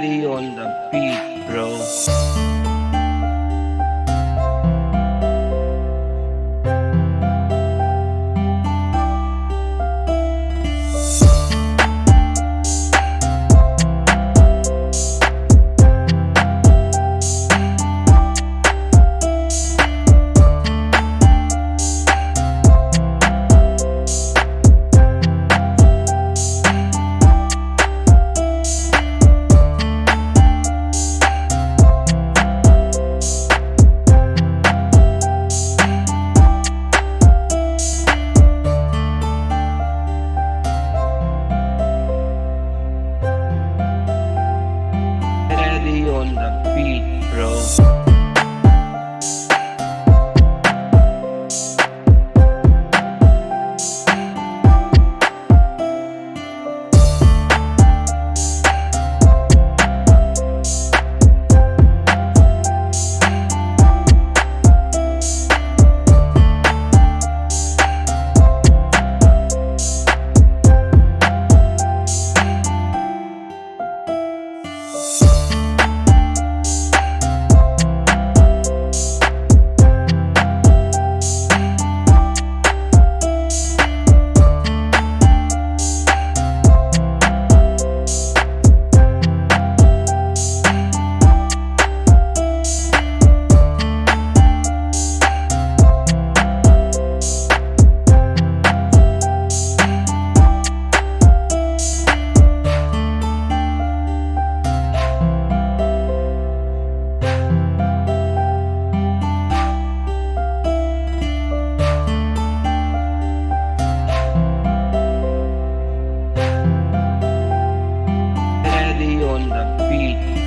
Ready on the beat, bro. Ready on the beat,